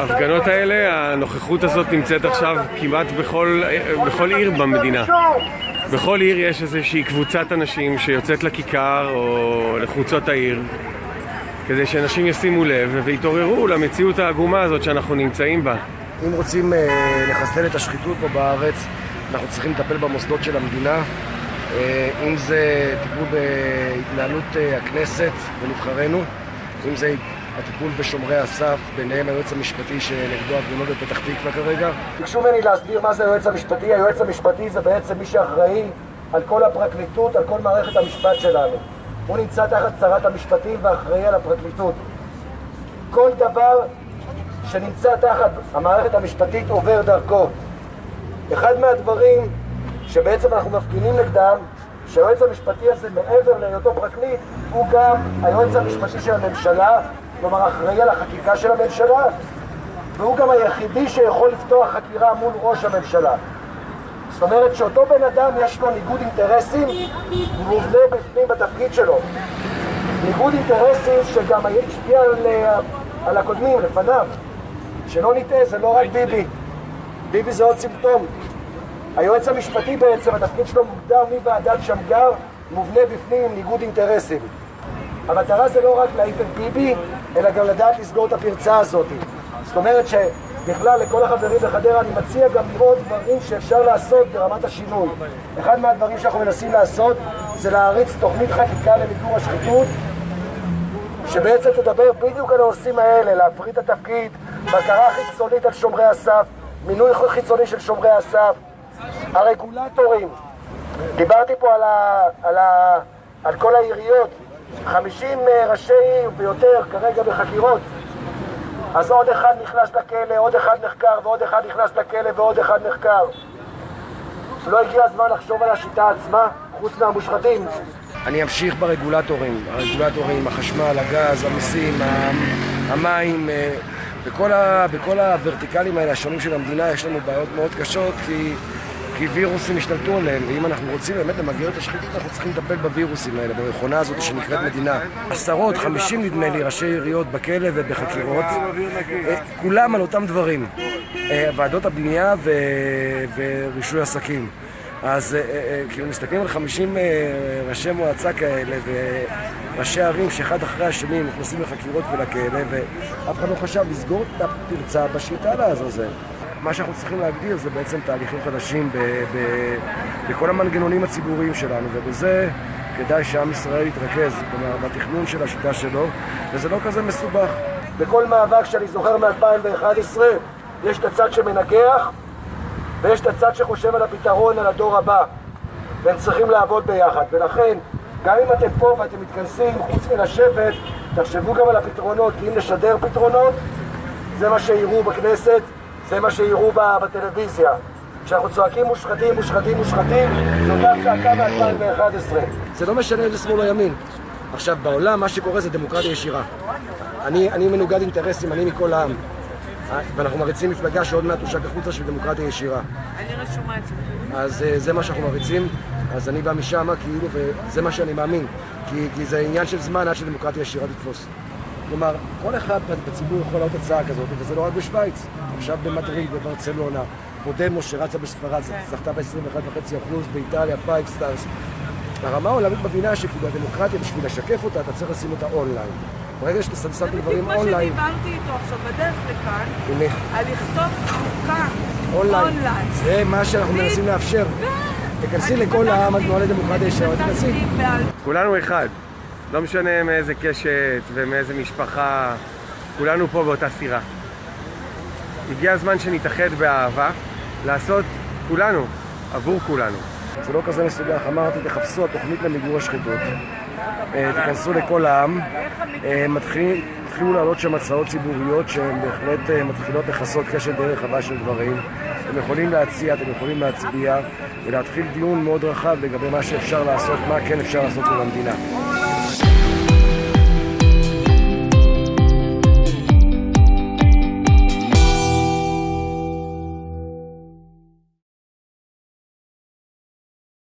ההפגנות האלה, הנוכחות הזאת נמצאת עכשיו כמעט בכל, בכל עיר במדינה. בכל עיר יש איזושהי קבוצת אנשים שיוצאת לכיכר או לחוצות העיר כדי שאנשים ישימו לב ויתעוררו למציאות העגומה הזאת שאנחנו נמצאים בה. אם רוצים אה, לחסל את השחיתות פה בארץ, אנחנו צריכים לטפל במוסדות של המדינה. אה, אם זה טיפול בהתנהלות אה, הכנסת ונבחרינו, אם זה הטיפול בשומרי הסף, ביניהם היועץ המשפטי שנגדו הפגנות בפתח תקווה כרגע. ביקשו ממני להסביר מה זה היועץ המשפטי. היועץ המשפטי זה בעצם מי שאחראי על כל הפרקליטות, על כל מערכת המשפט שלנו. הוא נמצא תחת שרת המשפטים ואחראי על הפרקליטות. כל דבר שנמצא תחת המערכת המשפטית עובר דרכו. אחד מהדברים שבעצם אנחנו מפגינים נגדם, שהיועץ המשפטי הזה, מעבר להיותו פרקליט, הוא גם היועץ המשפטי של הממשלה, כלומר אחראי על החקיקה של הממשלה, והוא גם היחידי שיכול לפתוח חקירה מול ראש הממשלה. זאת אומרת שאותו בן אדם יש לו ניגוד אינטרסים מובנה בפנים בתפקיד שלו. ניגוד אינטרסים שגם השפיע על, על הקודמים, לפניו. שלא נטעה, זה לא רק ביבי. ביבי זה עוד סימפטום. היועץ המשפטי בעצם, התפקיד שלו מוגדר מוועדת שמגר, מובנה בפנים עם ניגוד אינטרסים. המטרה זה לא רק להעיף את ביבי, אלא גם לדעת לסגור את הפרצה הזאת. זאת אומרת שבכלל לכל החברים בחדרה אני מציע גם לראות דברים שאפשר לעשות ברמת השינוי. אחד מהדברים שאנחנו מנסים לעשות זה להריץ תוכנית חקיקה למיגור השחיתות שבעצם תדבר בדיוק על הנושאים האלה, להפריט את התפקיד, בקרה חיצונית על שומרי הסף, מינוי חיצוני של שומרי הסף, הרגולטורים, דיברתי פה על, ה, על, ה, על כל העיריות, 50 ראשי עיר ויותר כרגע בחקירות אז עוד אחד נכנס לכלא, עוד אחד נחקר ועוד אחד נכנס לכלא ועוד אחד נחקר לא הגיע הזמן לחשוב על השיטה עצמה, חוץ מהמושחתים? אני אמשיך ברגולטורים, הרגולטורים, החשמל, הגז, המיסים, המים, אה, בכל, ה, בכל הוורטיקלים האלה השונים של המדינה יש לנו בעיות מאוד קשות כי, כי וירוסים השתלטו עליהם ואם אנחנו רוצים באמת למגר את השחיתות אנחנו צריכים לטפל בווירוסים האלה, במכונה הזאת שנקראת מדינה. עשרות, חמישים נדמה לי, ראשי עיריות בכלא ובחקירות, אה, כולם על אותם דברים. אה, ועדות הבנייה ו... ורישוי עסקים. אז אה, כאילו מסתכלים על 50 אה, ראשי מועצה כאלה וראשי ערים שאחד אחרי השני נכנסים לחקירות ולכאלה ואף אחד לא חשב לסגור את הפרצה בשליטה לעזאזל. מה שאנחנו צריכים להגדיר זה בעצם תהליכים חדשים ב- ב- בכל המנגנונים הציבוריים שלנו ובזה כדאי שעם ישראל יתרכז, כלומר בתכנון של השיטה שלו וזה לא כזה מסובך. בכל מאבק שאני זוכר מ-2011 יש את הצד שמנגח ויש את הצד שחושב על הפתרון, על הדור הבא. והם צריכים לעבוד ביחד. ולכן גם אם אתם פה ואתם מתכנסים חוץ מלשבת תחשבו גם על הפתרונות כי אם נשדר פתרונות זה מה שיראו בכנסת, זה מה שיראו בטלוויזיה כשאנחנו צועקים מושחתים, מושחתים, מושחתים זו אותה צעקה מ-2011 זה לא משנה איזה שמאל או ימין עכשיו בעולם מה שקורה זה דמוקרטיה ישירה אני, אני מנוגד אינטרסים, אני מכל העם ואנחנו מריצים מפלגה שעוד מעט תושק החוצה של דמוקרטיה ישירה. אני רשומה אצלך. אז אה, זה מה שאנחנו מריצים, אז אני בא משם, כאילו, וזה מה שאני מאמין. כי, כי זה עניין של זמן עד שדמוקרטיה ישירה תתפוס. כלומר, כל אחד בציבור יכול לעלות הצעה כזאת, וזה לא רק בשוויץ. עכשיו במדריד, בברצלונה, פודמוס שרצה בספרד, זכתה ב-21.5%, באיטליה, Five Stars. הרמה העולמית מבינה שכאילו הדמוקרטיה, בשביל לשקף אותה, אתה צריך לשים אותה אונליין. ברגע שאתה שם את הדברים אונליין... זה בדיוק מה שדיברתי איתו עכשיו בדרך לכאן, על לכתוב חוקה אונליין. זה מה שאנחנו מנסים לאפשר. תכנסי לכל העם התנועה לדמוקרטיה ישרה, תכנסי. כולנו אחד. לא משנה מאיזה קשת ומאיזה משפחה, כולנו פה באותה סירה. הגיע הזמן שנתאחד באהבה, לעשות כולנו, עבור כולנו. זה לא כזה מסובך, אמרתי, תחפשו התוכנית למיגור השחיתות. תיכנסו לכל העם, התחילו לעלות שם הצעות ציבוריות שהן בהחלט מתחילות לכסות קשת די רחבה של דברים. אתם יכולים להציע, אתם יכולים להצביע ולהתחיל דיון מאוד רחב לגבי מה שאפשר לעשות, מה כן אפשר לעשות במדינה.